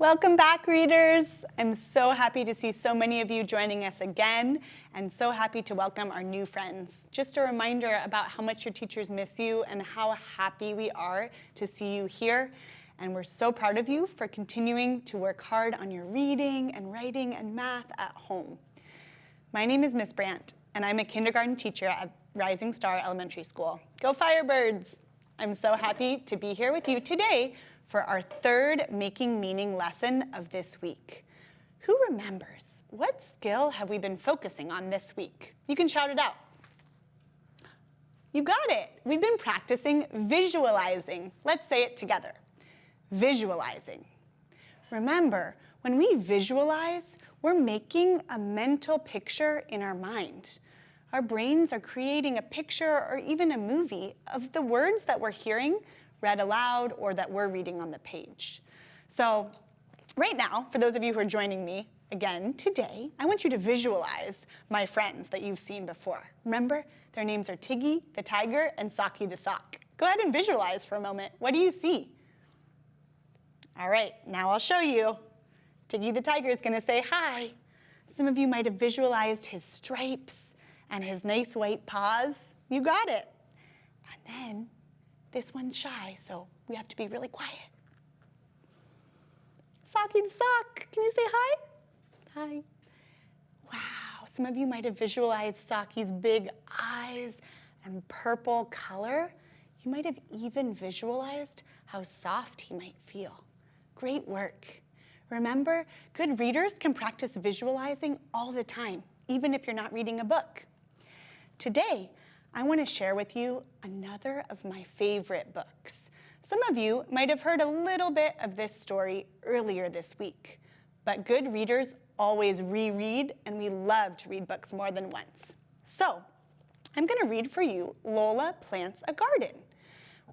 Welcome back, readers. I'm so happy to see so many of you joining us again and so happy to welcome our new friends. Just a reminder about how much your teachers miss you and how happy we are to see you here. And we're so proud of you for continuing to work hard on your reading and writing and math at home. My name is Miss Brandt, and I'm a kindergarten teacher at Rising Star Elementary School. Go Firebirds! I'm so happy to be here with you today for our third Making Meaning lesson of this week. Who remembers? What skill have we been focusing on this week? You can shout it out. You got it. We've been practicing visualizing. Let's say it together. Visualizing. Remember, when we visualize, we're making a mental picture in our mind. Our brains are creating a picture or even a movie of the words that we're hearing read aloud or that we're reading on the page. So right now, for those of you who are joining me again today, I want you to visualize my friends that you've seen before. Remember, their names are Tiggy the tiger and Saki the sock. Go ahead and visualize for a moment. What do you see? All right, now I'll show you. Tiggy the tiger is gonna say hi. Some of you might have visualized his stripes and his nice white paws. You got it. And then this one's shy, so we have to be really quiet. Saki the sock, can you say hi? Hi. Wow, some of you might have visualized Saki's big eyes and purple color. You might have even visualized how soft he might feel. Great work. Remember, good readers can practice visualizing all the time, even if you're not reading a book. Today, I want to share with you another of my favorite books. Some of you might have heard a little bit of this story earlier this week, but good readers always reread, and we love to read books more than once. So I'm going to read for you Lola Plants a Garden.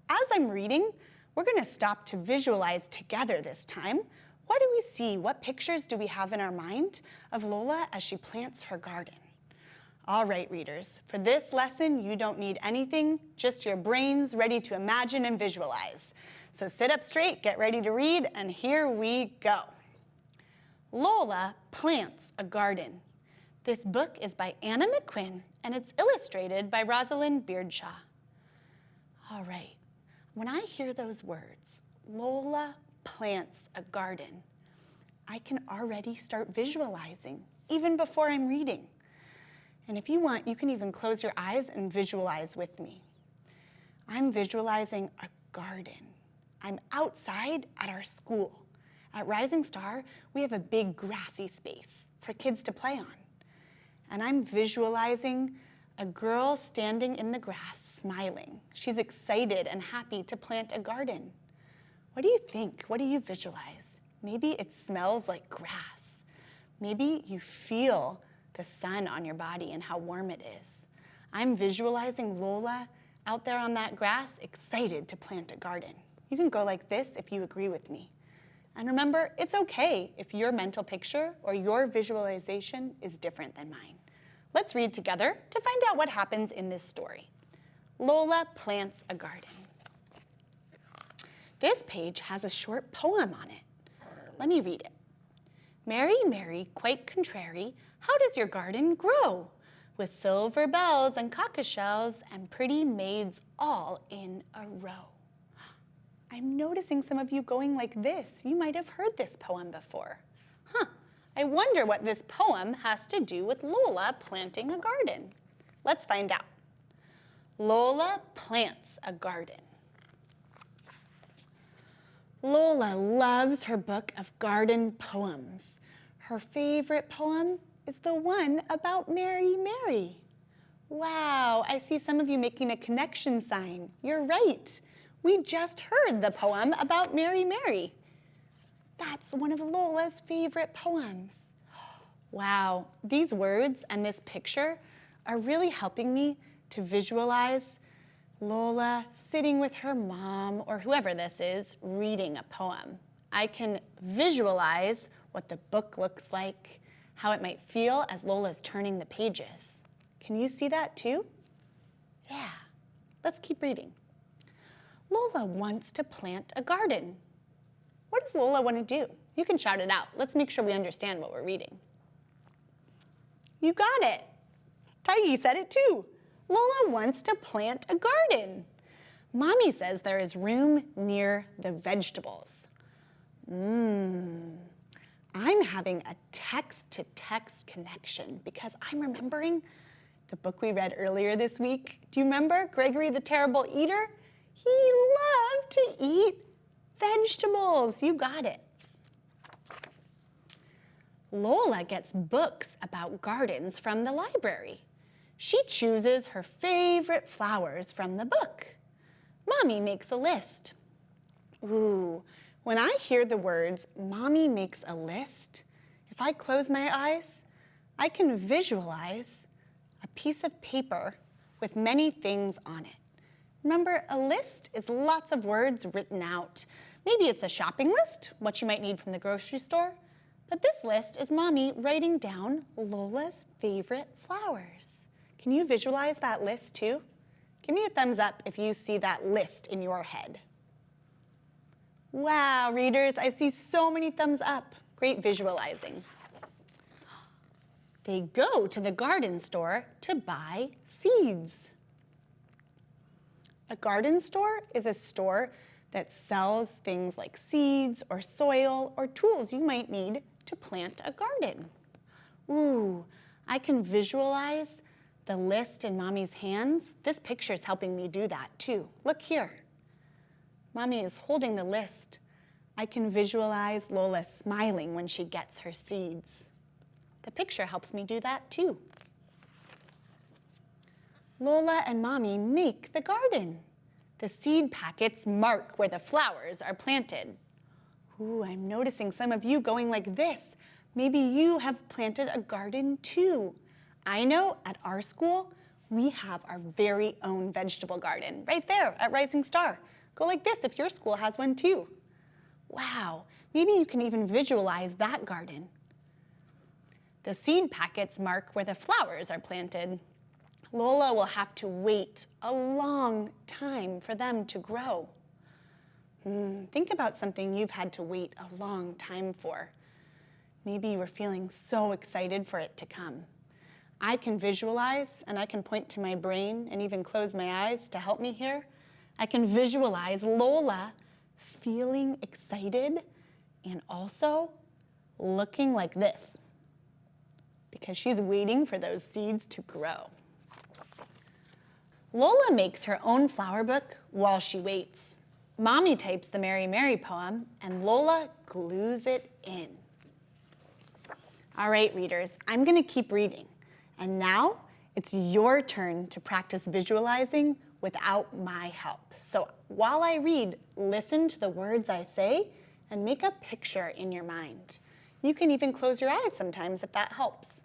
As I'm reading, we're going to stop to visualize together this time. What do we see? What pictures do we have in our mind of Lola as she plants her garden? All right, readers, for this lesson, you don't need anything, just your brains ready to imagine and visualize. So sit up straight, get ready to read, and here we go. Lola Plants a Garden. This book is by Anna McQuinn, and it's illustrated by Rosalind Beardshaw. All right, when I hear those words, Lola plants a garden, I can already start visualizing, even before I'm reading. And if you want, you can even close your eyes and visualize with me. I'm visualizing a garden. I'm outside at our school. At Rising Star, we have a big grassy space for kids to play on. And I'm visualizing a girl standing in the grass smiling. She's excited and happy to plant a garden. What do you think? What do you visualize? Maybe it smells like grass. Maybe you feel the sun on your body and how warm it is. I'm visualizing Lola out there on that grass, excited to plant a garden. You can go like this if you agree with me. And remember, it's okay if your mental picture or your visualization is different than mine. Let's read together to find out what happens in this story. Lola plants a garden. This page has a short poem on it. Let me read it. Mary, Mary, quite contrary, how does your garden grow? With silver bells and cockleshells shells and pretty maids all in a row. I'm noticing some of you going like this. You might have heard this poem before. Huh, I wonder what this poem has to do with Lola planting a garden. Let's find out. Lola plants a garden. Lola loves her book of garden poems. Her favorite poem is the one about Mary Mary. Wow, I see some of you making a connection sign. You're right. We just heard the poem about Mary Mary. That's one of Lola's favorite poems. Wow, these words and this picture are really helping me to visualize Lola sitting with her mom or whoever this is reading a poem. I can visualize what the book looks like, how it might feel as Lola's turning the pages. Can you see that too? Yeah, let's keep reading. Lola wants to plant a garden. What does Lola want to do? You can shout it out. Let's make sure we understand what we're reading. You got it. Tiggy said it too. Lola wants to plant a garden. Mommy says there is room near the vegetables. Mmm. I'm having a text-to-text connection because I'm remembering the book we read earlier this week. Do you remember Gregory the Terrible Eater? He loved to eat vegetables. You got it. Lola gets books about gardens from the library. She chooses her favorite flowers from the book. Mommy makes a list. Ooh, when I hear the words, Mommy makes a list, if I close my eyes, I can visualize a piece of paper with many things on it. Remember, a list is lots of words written out. Maybe it's a shopping list, what you might need from the grocery store, but this list is Mommy writing down Lola's favorite flowers. Can you visualize that list too? Give me a thumbs up if you see that list in your head. Wow, readers, I see so many thumbs up. Great visualizing. They go to the garden store to buy seeds. A garden store is a store that sells things like seeds or soil or tools you might need to plant a garden. Ooh, I can visualize the list in mommy's hands. This picture is helping me do that too. Look here. Mommy is holding the list. I can visualize Lola smiling when she gets her seeds. The picture helps me do that too. Lola and Mommy make the garden. The seed packets mark where the flowers are planted. Ooh, I'm noticing some of you going like this. Maybe you have planted a garden too. I know at our school, we have our very own vegetable garden right there at Rising Star. Go like this if your school has one too. Wow, maybe you can even visualize that garden. The seed packets mark where the flowers are planted. Lola will have to wait a long time for them to grow. Mm, think about something you've had to wait a long time for. Maybe you were feeling so excited for it to come. I can visualize and I can point to my brain and even close my eyes to help me here I can visualize Lola feeling excited and also looking like this because she's waiting for those seeds to grow. Lola makes her own flower book while she waits. Mommy types the Mary Mary poem and Lola glues it in. All right, readers, I'm gonna keep reading. And now it's your turn to practice visualizing without my help. So while I read, listen to the words I say and make a picture in your mind. You can even close your eyes sometimes if that helps.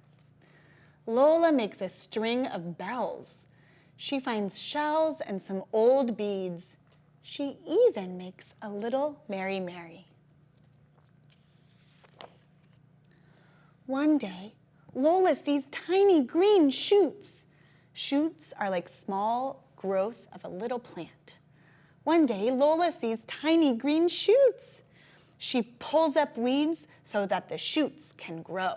Lola makes a string of bells. She finds shells and some old beads. She even makes a little Mary Mary. One day, Lola sees tiny green shoots. Shoots are like small growth of a little plant. One day, Lola sees tiny green shoots. She pulls up weeds so that the shoots can grow.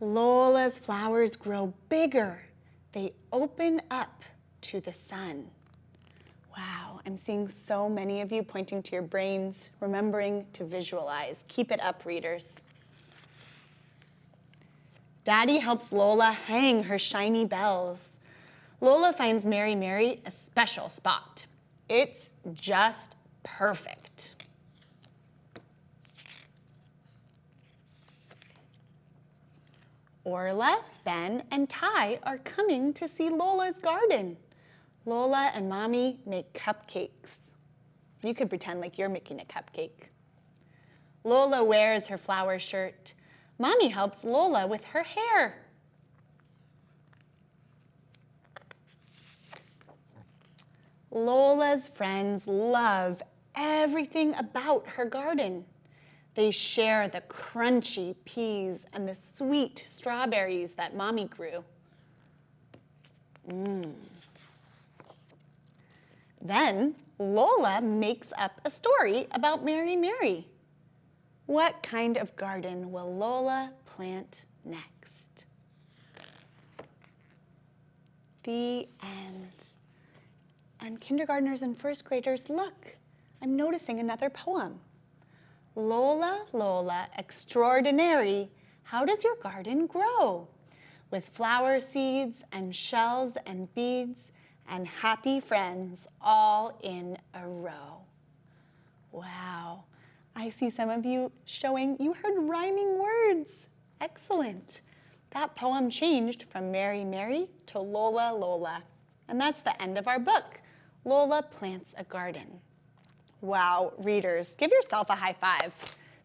Lola's flowers grow bigger. They open up to the sun. Wow, I'm seeing so many of you pointing to your brains, remembering to visualize. Keep it up, readers. Daddy helps Lola hang her shiny bells. Lola finds Mary Mary a special spot. It's just perfect. Orla, Ben, and Ty are coming to see Lola's garden. Lola and Mommy make cupcakes. You could pretend like you're making a cupcake. Lola wears her flower shirt. Mommy helps Lola with her hair. Lola's friends love everything about her garden. They share the crunchy peas and the sweet strawberries that Mommy grew. Mmm. Then Lola makes up a story about Mary Mary. What kind of garden will Lola plant next? The end. And kindergartners and first graders, look, I'm noticing another poem. Lola, Lola, extraordinary, how does your garden grow? With flower seeds and shells and beads and happy friends all in a row. Wow, I see some of you showing you heard rhyming words. Excellent. That poem changed from Mary Mary to Lola Lola. And that's the end of our book, Lola Plants a Garden. Wow, readers, give yourself a high five.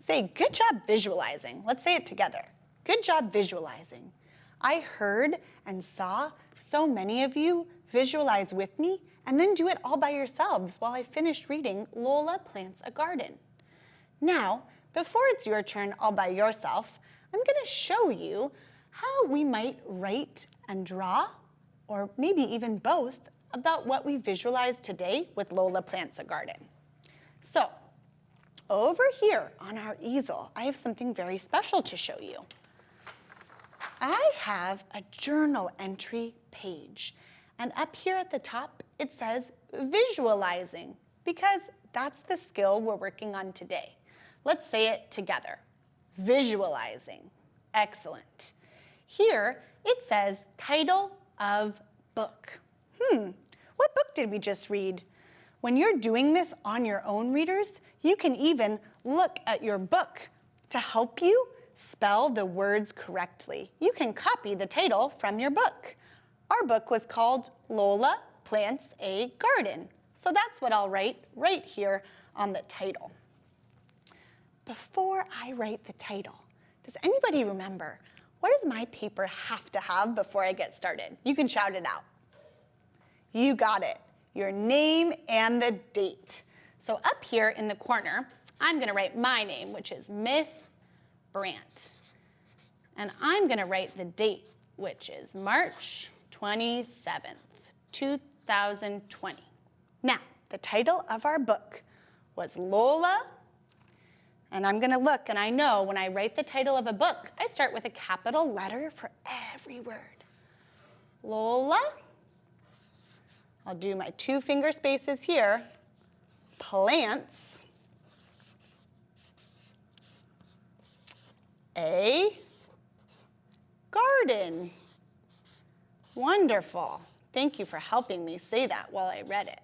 Say, good job visualizing. Let's say it together. Good job visualizing. I heard and saw so many of you visualize with me and then do it all by yourselves while I finish reading Lola Plants a Garden. Now, before it's your turn all by yourself, I'm gonna show you how we might write and draw, or maybe even both, about what we visualized today with Lola Plants a Garden. So, over here on our easel, I have something very special to show you. I have a journal entry page. And up here at the top, it says visualizing because that's the skill we're working on today. Let's say it together. Visualizing. Excellent. Here, it says title of book. Hmm, what book did we just read? When you're doing this on your own, readers, you can even look at your book to help you spell the words correctly. You can copy the title from your book. Our book was called Lola Plants a Garden. So that's what I'll write right here on the title. Before I write the title, does anybody remember what does my paper have to have before I get started? You can shout it out. You got it, your name and the date. So up here in the corner, I'm gonna write my name, which is Miss Brandt. And I'm gonna write the date, which is March 27th, 2020. Now, the title of our book was Lola, and I'm gonna look and I know when I write the title of a book, I start with a capital letter for every word. Lola, I'll do my two finger spaces here, plants, a garden. Wonderful. Thank you for helping me say that while I read it,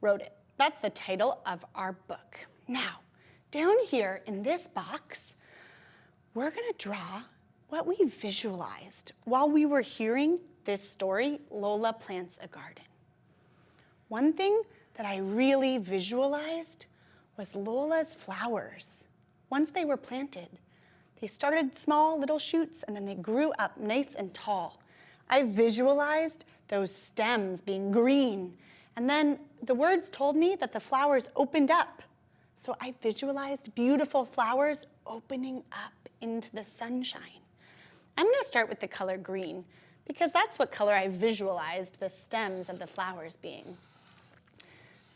wrote it. That's the title of our book. Now, down here in this box, we're gonna draw what we visualized while we were hearing this story, Lola Plants a Garden. One thing that I really visualized was Lola's flowers. Once they were planted, they started small little shoots and then they grew up nice and tall. I visualized those stems being green and then the words told me that the flowers opened up. So I visualized beautiful flowers opening up into the sunshine. I'm gonna start with the color green because that's what color I visualized the stems of the flowers being.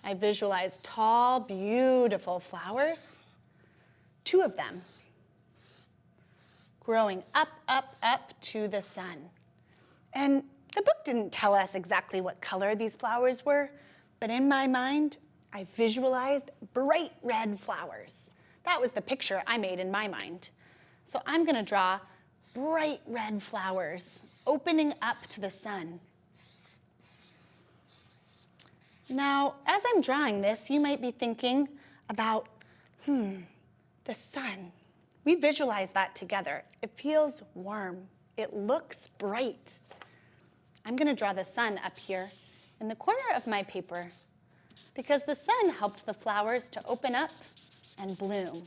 I visualized tall, beautiful flowers, two of them, growing up, up, up to the sun. And the book didn't tell us exactly what color these flowers were, but in my mind, I visualized bright red flowers. That was the picture I made in my mind. So I'm gonna draw bright red flowers opening up to the sun. Now, as I'm drawing this, you might be thinking about, hmm, the sun. We visualize that together. It feels warm. It looks bright. I'm gonna draw the sun up here in the corner of my paper because the sun helped the flowers to open up and bloom.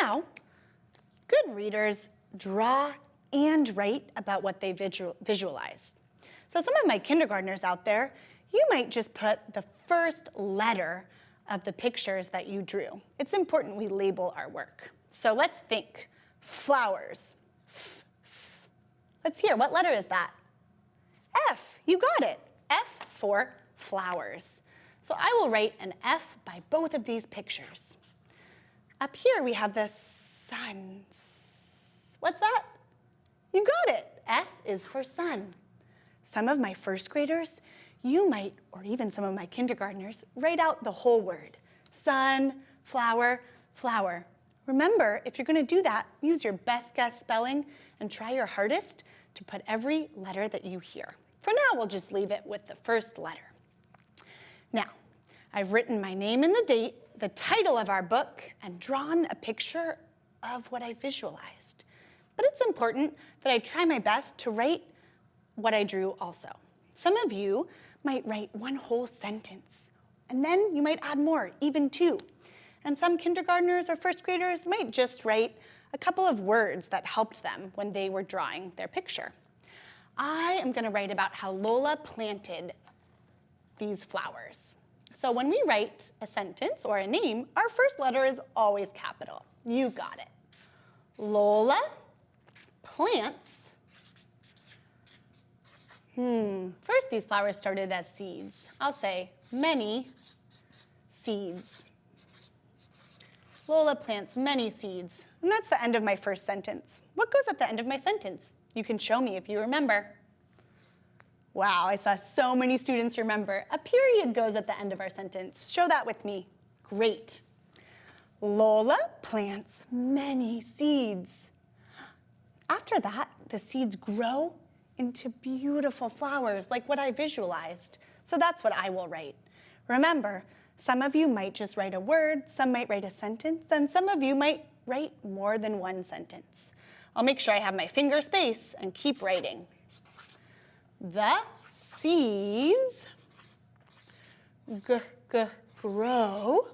Now, good readers draw and write about what they visual visualized. So some of my kindergartners out there, you might just put the first letter of the pictures that you drew. It's important we label our work. So let's think. Flowers. F, f. Let's hear, what letter is that? F, you got it. F for flowers. So I will write an F by both of these pictures. Up here we have the sun. What's that? You got it. S is for sun. Some of my first graders, you might, or even some of my kindergartners, write out the whole word. Sun, flower, flower. Remember, if you're gonna do that, use your best guess spelling and try your hardest to put every letter that you hear. For now, we'll just leave it with the first letter. Now, I've written my name and the date, the title of our book, and drawn a picture of what I visualized. But it's important that I try my best to write what I drew also. Some of you might write one whole sentence, and then you might add more, even two. And some kindergartners or first graders might just write a couple of words that helped them when they were drawing their picture. I am gonna write about how Lola planted these flowers. So when we write a sentence or a name, our first letter is always capital. You got it. Lola plants. Hmm, first these flowers started as seeds. I'll say many seeds. Lola plants many seeds. And that's the end of my first sentence. What goes at the end of my sentence? You can show me if you remember. Wow, I saw so many students remember. A period goes at the end of our sentence. Show that with me. Great. Lola plants many seeds. After that, the seeds grow into beautiful flowers like what I visualized. So that's what I will write. Remember, some of you might just write a word, some might write a sentence, and some of you might write more than one sentence. I'll make sure I have my finger space and keep writing. The seeds grow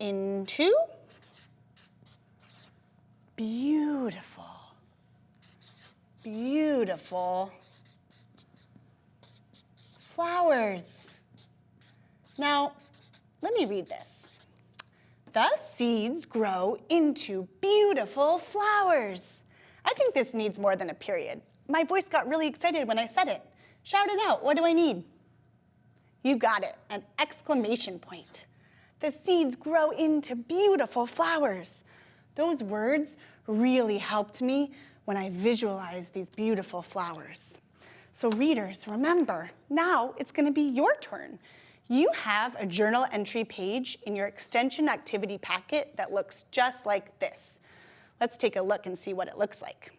into beautiful, beautiful flowers. Now, let me read this. The seeds grow into beautiful flowers. I think this needs more than a period. My voice got really excited when I said it. Shout it out, what do I need? You got it, an exclamation point. The seeds grow into beautiful flowers. Those words really helped me when I visualized these beautiful flowers. So readers, remember, now it's gonna be your turn. You have a journal entry page in your extension activity packet that looks just like this. Let's take a look and see what it looks like.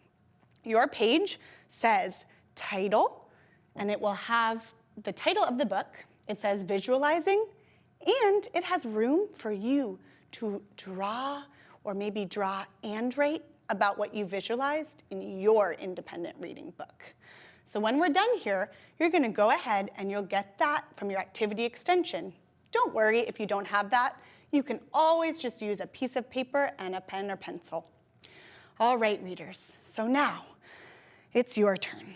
Your page says title, and it will have the title of the book. It says visualizing, and it has room for you to draw or maybe draw and write about what you visualized in your independent reading book. So when we're done here, you're gonna go ahead and you'll get that from your activity extension. Don't worry if you don't have that. You can always just use a piece of paper and a pen or pencil. All right, readers, so now it's your turn.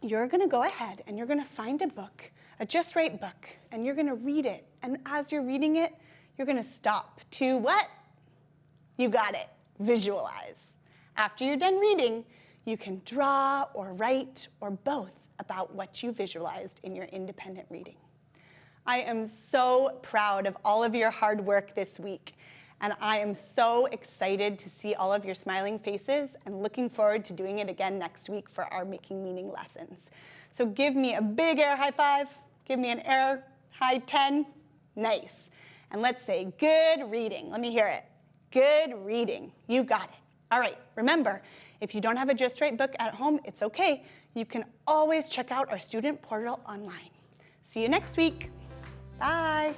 You're gonna go ahead and you're gonna find a book, a Just Right book, and you're gonna read it. And as you're reading it, you're gonna stop to what? You got it, visualize. After you're done reading, you can draw or write or both about what you visualized in your independent reading. I am so proud of all of your hard work this week. And I am so excited to see all of your smiling faces and looking forward to doing it again next week for our Making Meaning lessons. So give me a big air high five. Give me an air high 10. Nice. And let's say good reading. Let me hear it. Good reading. You got it. All right, remember, if you don't have a Just Right book at home, it's okay. You can always check out our student portal online. See you next week. Bye.